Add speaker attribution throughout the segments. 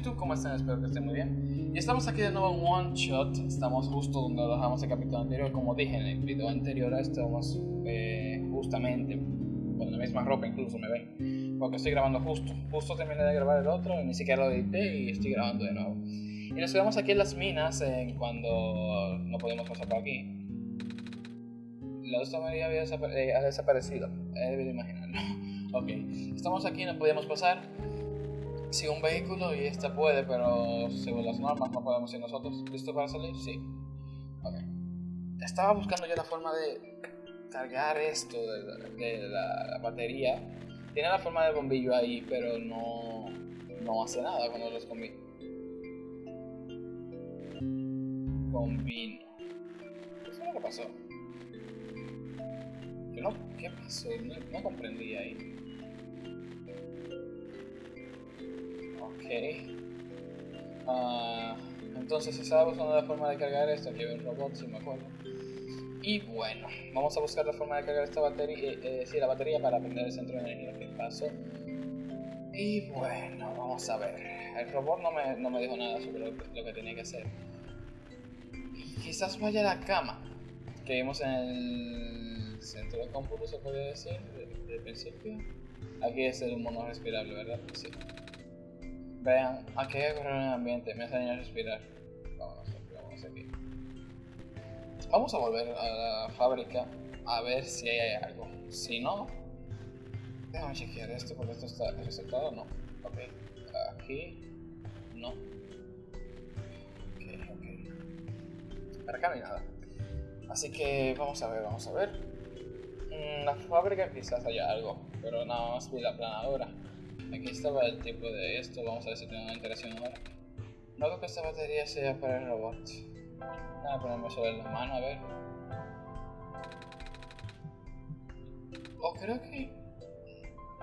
Speaker 1: YouTube, ¿cómo están? Espero que estén muy bien. Y estamos aquí de nuevo en One Shot. Estamos justo donde dejamos el capítulo anterior. Como dije en el video anterior, estamos eh, justamente con la misma ropa, incluso me ven. Porque estoy grabando justo. Justo terminé de grabar el otro, ni siquiera lo edité y estoy grabando de nuevo. Y nos quedamos aquí en las minas en cuando no podemos pasar por aquí. La otra María había eh, ha desaparecido. He debido imaginarlo. ok, estamos aquí, no podíamos pasar. Sí, un vehículo y esta puede, pero según las normas no podemos ir nosotros. ¿Listo para salir? Sí. Ok. Estaba buscando yo la forma de cargar esto de, de la, batería. Tiene la forma del bombillo ahí, pero no, no hace nada cuando los combino. Combino. ¿Qué fue lo que pasó? ¿Qué, no, ¿Qué pasó? No, no comprendí ahí. Uh, entonces estaba buscando la forma de cargar esto. Aquí hay un robot, si me acuerdo. Y bueno, vamos a buscar la forma de cargar esta batería, eh, eh, sí, la batería para prender el centro de energía. ¿Qué pasó? Y bueno, vamos a ver. El robot no me, no me dijo nada sobre lo, que tenía que hacer. Y quizás vaya a la cama que vimos en el centro de cómputo, se puede decir, desde el principio. Aquí es el mono respirable, ¿verdad? Sí. Vean, aquí hay que correr en el ambiente, me hace daño respirar. Vámonos, vamos aquí. Vamos a volver a la fábrica a ver si hay algo. Si no, déjame chequear esto porque esto está resetado. No, ok. Aquí, no. Ok, ok. Para acá no hay nada. Así que vamos a ver, vamos a ver. En mm, la fábrica quizás haya algo, pero nada más vi la planadora. Aquí estaba el tipo de esto, vamos a ver si tengo una interacción ahora. No creo que esta batería sea para el robot. A ponerme sobre la mano a ver. O creo que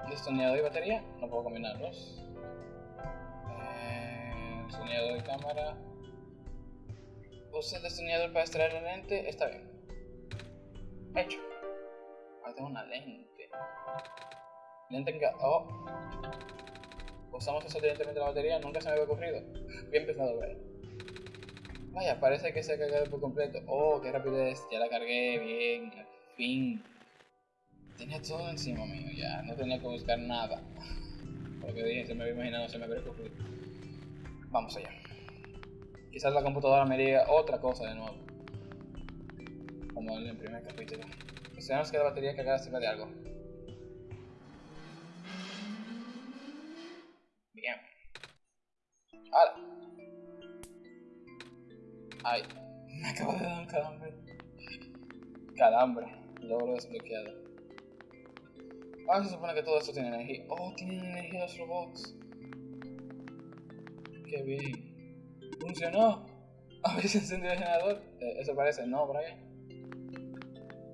Speaker 1: destornillador y batería, no puedo combinarlos. Eh, destornillador y cámara. Use el destornillador para extraer la lente, está bien. Hecho. Ahora tengo una lente. Lente en Oh. Usamos eso directamente la batería, nunca se me había ocurrido. Bien empezado, ¿verdad? Vaya, parece que se ha cargado por completo. Oh, qué rapidez. Ya la cargué, bien, al fin. Tenía todo encima mío ya, no tenía que buscar nada. Porque dije, se me había imaginado, se me había ocurrido. Vamos allá. Quizás la computadora me diga otra cosa de nuevo. Como en el primer capítulo. Esperamos que la batería cargada sirva de algo. ¡Hala! Ay, me acabo de dar un calambre. Calambre, logro desbloqueado. Ah, se supone que todo esto tiene energía. Oh, tienen energía los robots. Qué bien. Funcionó. ¿Habéis encendido el generador? Eh, eso parece, ¿no, Brian?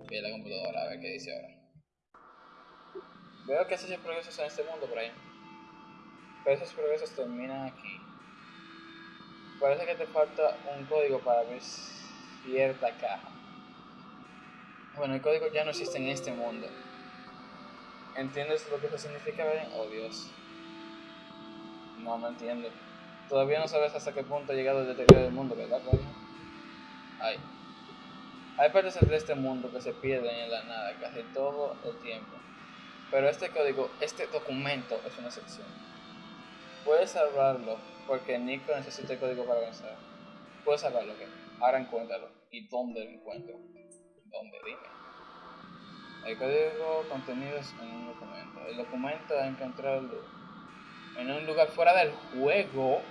Speaker 1: Bien, la computadora, a ver qué dice ahora. Veo que haces progresos en este mundo, Brian. Pero esos progresos terminan aquí parece que te falta un código para abrir cierta caja. Bueno, el código ya no existe en este mundo. ¿Entiendes lo que eso significa, Ben? Oh, Dios. No, no entiendo. Todavía no sabes hasta qué punto ha llegado el deterioro del mundo, ¿verdad, Hay. Hay partes de este mundo que se pierden en la nada casi todo el tiempo. Pero este código, este documento es una excepción. Puedes salvarlo porque Nico necesita el código para avanzar. Puedes salvarlo, ¿qué? Ahora encuéntralo. ¿Y dónde lo encuentro? ¿Dónde? Dime. El código contenido en un documento. El documento a encontrarlo en un lugar fuera del juego.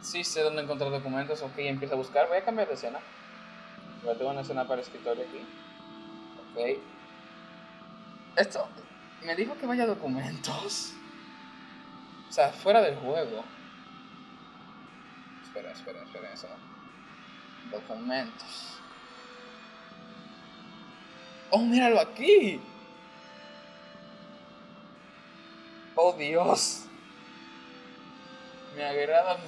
Speaker 1: Sí sé dónde encontrar documentos. Ok, empieza a buscar. Voy a cambiar de escena. A tener una escena para escritorio aquí. Ok. Esto, me dijo que vaya documentos. O sea, fuera del juego. Espera, espera, espera, eso Documentos. ¡Oh, míralo aquí! ¡Oh, Dios! Me agrada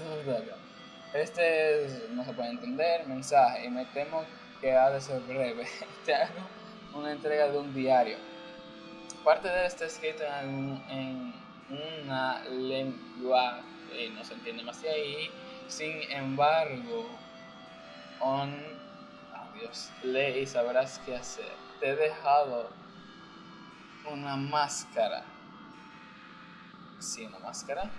Speaker 1: Este es, no se puede entender, mensaje, y me temo que ha de ser breve. Te hago una entrega de un diario parte de él está escrito en, una lengua que no se entiende más de ahí. Sin embargo, on, oh Dios, lee y sabrás qué hacer. Te he dejado una máscara. Sí, una máscara.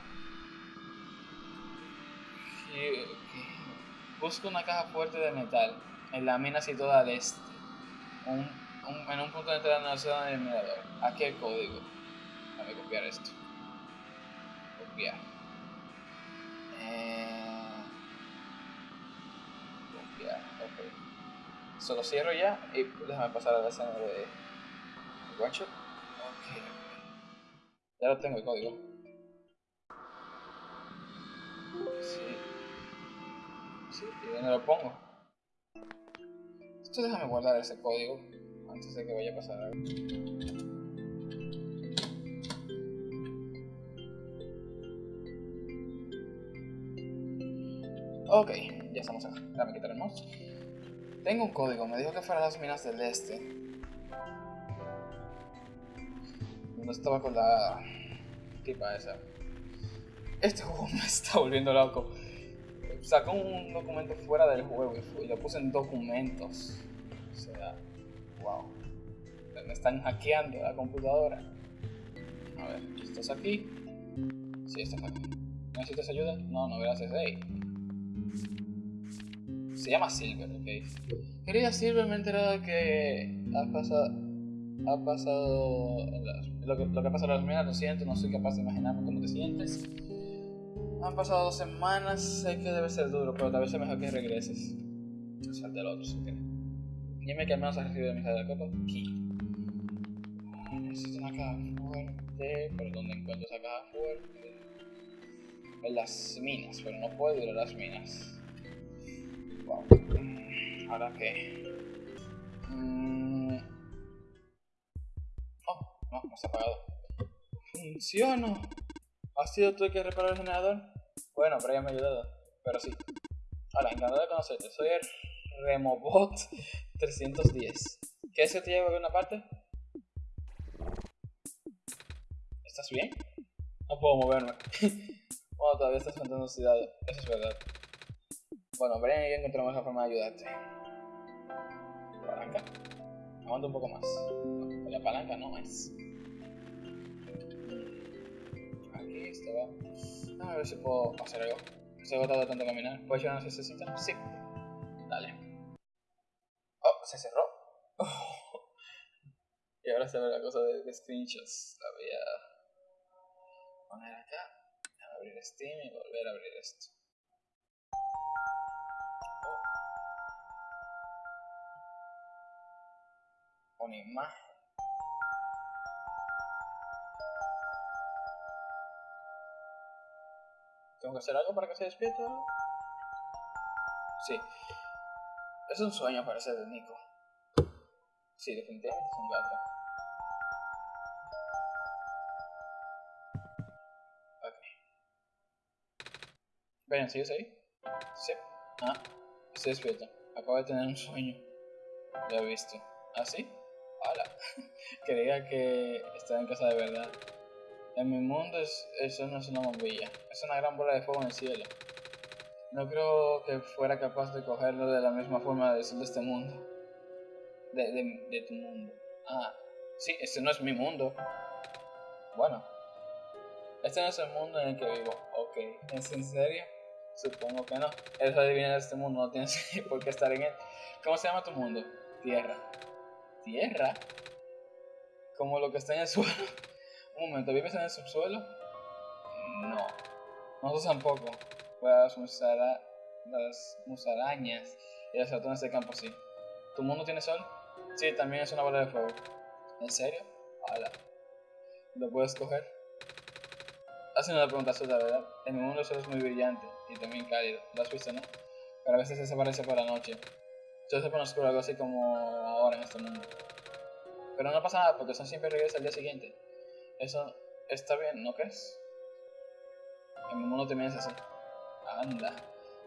Speaker 1: Busca una caja fuerte de metal en la mina situada al este. En un punto de entrada en la zona del mirador. Aquí el código. Déjame copiar esto. Copiar. Eh, copiar, ok. Solo cierro ya y déjame pasar a la escena de shot. Ok. Ya lo tengo el código. Sí. Sí, ¿y dónde lo pongo? Esto déjame guardar ese código antes de que vaya a pasar algo. Ok, ya estamos acá. Déjame quitar el mouse. Tengo un código, me dijo que fuera a las minas del este. No estaba con la tipa esa. Este juego me está volviendo loco. Sacó un documento fuera del juego y lo puse en documentos. Me están hackeando la computadora. A ver, ¿estás aquí? Sí, estás aquí. ¿Necesitas ayuda? No, no, gracias. Hey. Se llama Silver, ok. Querida Silver, me he enterado que ha pasado. Ha pasado. Lo que, lo que pasa en las lo siento, no soy capaz de imaginarme cómo te sientes. Han pasado dos semanas, sé que debe ser duro, pero tal vez es mejor que regreses. O sea, del otro, si quieres. Dime que al menos has recibido mi de copa. Aquí. Necesito una caja fuerte, pero ¿dónde encuentro esa caja fuerte? En las minas, pero no puedo ir a las minas. Wow. Mm, ¿Ahora qué? Mm. Oh, no, no se ha apagado. Funciona. ¿Has sido tú el que reparó el generador? Bueno, pero ya me ha ayudado. Pero sí. Hola, encantado de conocerte. Soy el Remobot 310. ¿Quieres que te lleve a alguna parte? ¿Estás bien? No puedo moverme. bueno, todavía estás contando oxidado. Eso es verdad. Bueno, Brian y yo encontramos la forma de ayudarte. Palanca. Aguanta un poco más. la palanca no es. A ver si puedo hacer algo. Estoy agotado tanto caminar. ¿Puedes llevarnos ese sitio? Sí. Dale. Se cerró. Y ahora se ve la cosa de, screenshots. La voy a poner acá. abrir Steam y volver a abrir esto. Oh. Una imagen. ¿Tengo que hacer algo para que se despierte? Sí. Es un sueño parece de Nico. Sí, definitivamente es un gato. Ok. Ven, ¿sigues ahí? Sí. Ah, estoy despierto. Acabo de tener un sueño. Lo he visto. ¿Ah, sí? Hola. Creía que estaba en casa de verdad. En mi mundo eso no es una bombilla, es una gran bola de fuego en el cielo. No creo que fuera capaz de cogerlo de la misma forma de, de este mundo. De, tu mundo. Ah, sí, este no es mi mundo. Bueno, este no es el mundo en el que vivo. Ok, ¿es en serio? Supongo que no. Eres adivina de este mundo, no tienes por qué estar en él. ¿Cómo se llama tu mundo? Tierra. ¿Tierra? Como lo que está en el suelo. Un momento, ¿vives en el subsuelo? No. Nosotros tampoco. Las, musara, las musarañas y las ratones de campo sí. ¿Tu mundo tiene sol? Sí, también es una bola de fuego. ¿En serio? Hola. ¿Lo puedes coger? Hace una pregunta la ¿verdad? En mi mundo el sol es muy brillante y también cálido. ¿Lo has visto, no? Pero a veces desaparece por la noche. Yo se pone oscuro algo así como ahora en este mundo. Pero no pasa nada porque son siempre regresa al día siguiente. Eso está bien, ¿no crees? En mi mundo también es así. Anda.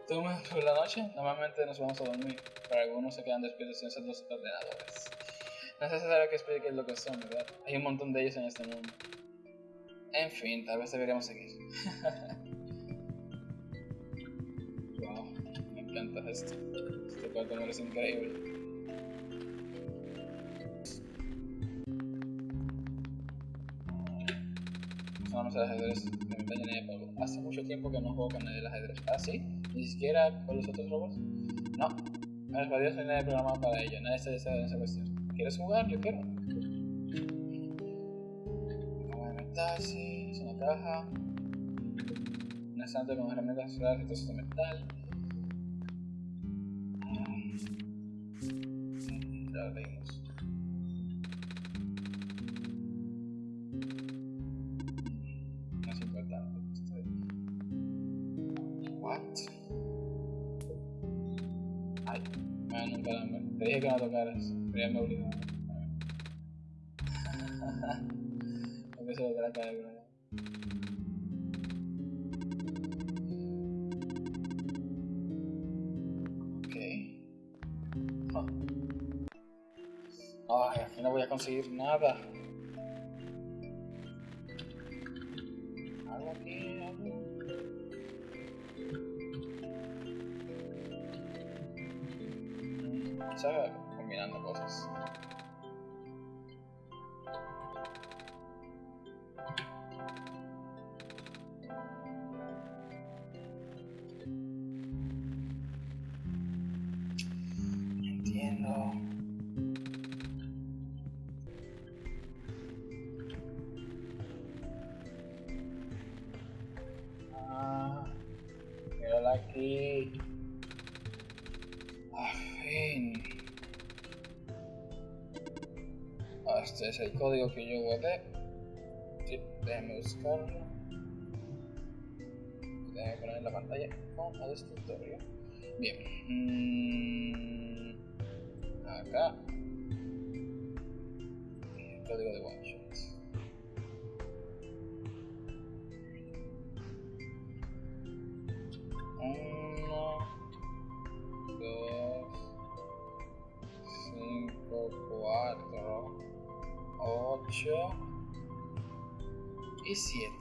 Speaker 1: ¿Tú por la noche? Normalmente nos vamos a dormir, pero algunos se quedan despiertos en los ordenadores. No es necesario que explique lo que son, ¿verdad? Hay un montón de ellos en este mundo. En fin, tal vez deberíamos seguir. wow, me encanta esto. Este cuarto me parece increíble. Una mesa de ajedrez polvo. Hace mucho tiempo que no juego con del ajedrez. ¿Ah, sí? ¿Ni siquiera con los otros robots? No. Me los no hay nadie programado para ello. Nadie se desea en esa cuestión. ¿Quieres jugar? Yo quiero. Sí. Es una caja. Un estante con herramientas solares y de metal. Ya lo leímos. Que no tocaras. Pero ya me obligó. Porque se volverá a caer, bro. Ok. Oh. Ay, aquí no voy a conseguir nada. Es el código que yo guardé. Sí, déjame buscarlo. Déjame poner en la pantalla con el escritorio. Bien. Mm, acá. El código de one 8 y 7.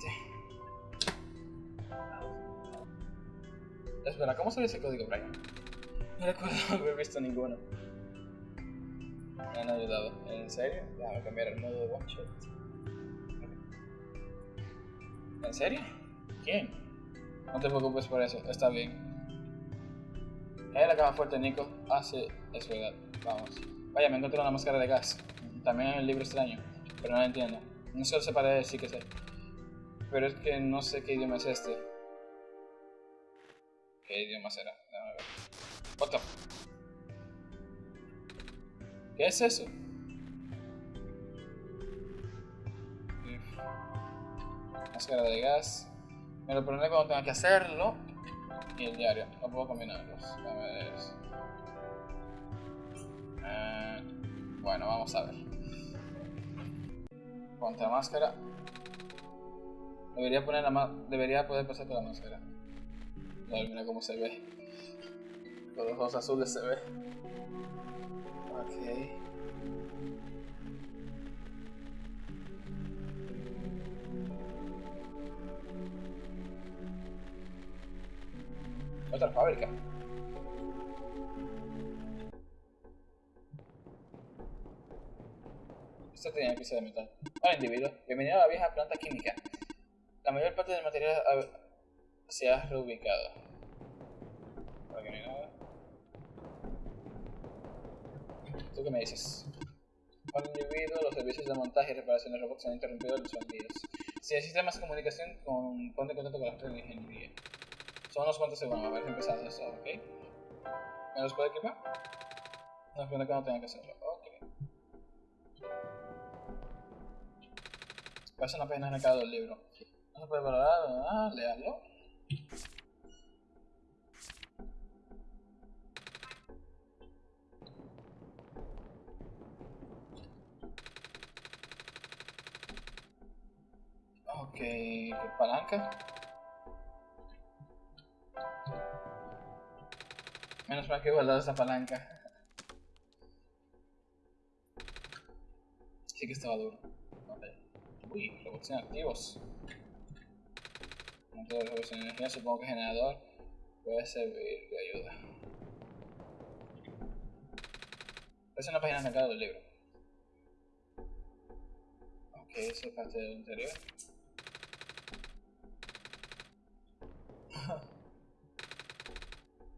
Speaker 1: Espera, ¿cómo sale ese código, Brian? No recuerdo haber visto ninguno. Me han ayudado. ¿En serio? Déjame cambiar el modo de one shot. ¿En serio? ¿Quién? No te preocupes por eso, está bien. Cae la cama fuerte, Nico. Ah, sí, es verdad. Vamos. Vaya, me encontré una máscara de gas. También hay un libro extraño pero no lo entiendo. No solo se parece, sí que sé. Pero es que no sé qué idioma es este. ¿Qué idioma será? Déjame ¿Qué es eso? Máscara de gas. Me lo pondré cuando tenga que hacerlo. Y el diario. No puedo combinarlos. Déjame ver eso. Eh, bueno, vamos a ver. Ponte la máscara. Debería poner la Debería poder pasar por la máscara. Ay, mira cómo se ve. Con los ojos azules se ve. Ok. Otra fábrica. Esto tenía pieza de metal. Hola individuo, bienvenido a la vieja planta química. La mayor parte del material se ha reubicado. Por aquí no hay. ¿Tú qué me dices? Hola individuo, los servicios de montaje y reparación de robots han interrumpido los días. Si necesitas más comunicación, con, ponte en contacto con la red de ingeniería. Son unos cuantos segundos, ver si empezamos eso, ¿ok? ¿Me los puede equipar? No, espero que no tenga que hacerlo, ok. Parece una pena en cada del libro. No se puede valorar, ah, leerlo. Ok, ¿qué palanca? Menos mal que he guardado esa palanca. Sí que estaba duro. Vale. Uy, robots inactivos. Motor de robots en energía, supongo que generador puede servir de ayuda. Es una página de del libro. Ok, eso es parte del interior.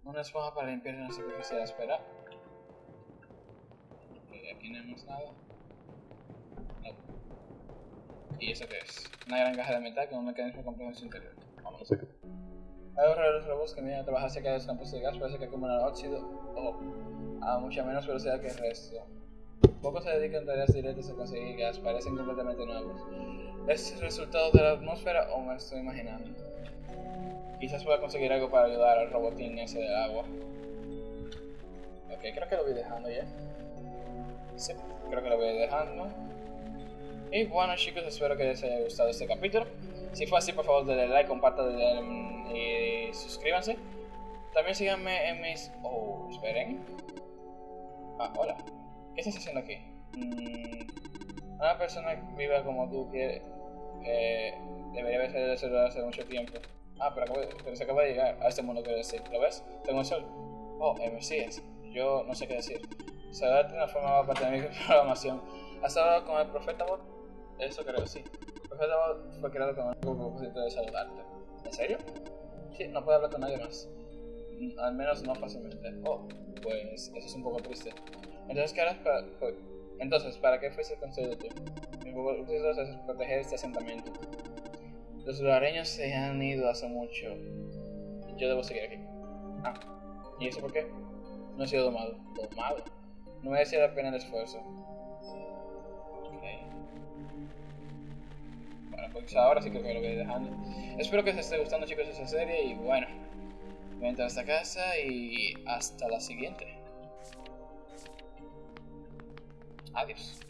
Speaker 1: Una esponja para limpiar una superficie de espera. Ok, aquí no vemos nada. ¿Y eso qué es? Una gran caja de metal con un mecanismo complejo en su interior. Vamos. Hay un de los robots que vienen a trabajar cerca de los campos de gas, parece que acumulan óxido o a mucha menos velocidad que el resto. Pocos se dedican a tareas directas a conseguir gas, parecen completamente nuevos. ¿Es resultado de la atmósfera o me estoy imaginando? Quizás pueda conseguir algo para ayudar al robotín ese del agua. Ok, creo que lo voy dejando ya. Sí, creo que lo voy dejando. Y bueno chicos, espero que les haya gustado este capítulo. Si fue así, por favor denle like, compartan y suscríbanse. También síganme en mis... Oh, esperen. Ah, hola. ¿Qué estás haciendo aquí? Mm, una persona viva como tú que eh, debería haber salido del celular hace mucho tiempo. Ah, pero, se acaba de llegar a este mundo, quiero decir. ¿Lo ves? Tengo el sol. Oh, eh, Mesías. Yo no sé qué decir. Saber de una forma para tener mi programación. ¿Has hablado con el profeta Bot? Eso creo, sí. El fue creado con el propósito de saludarte. ¿En serio? Sí, no puedo hablar con nadie más. Mm, al menos no fácilmente. Oh, pues eso es un poco triste. Entonces, ¿qué harás para...? Entonces, ¿para qué fuiste construido tú? Mi propósito es proteger este asentamiento. Los lugareños se han ido hace mucho. Yo debo seguir aquí. Ah, ¿y eso por qué? No he sido domado. ¿Domado? No me decir la pena el esfuerzo. Bueno, pues ahora sí creo que lo voy dejando. Espero que os esté gustando chicos esta serie y bueno. Voy a entrar a esta casa y hasta la siguiente. Adiós.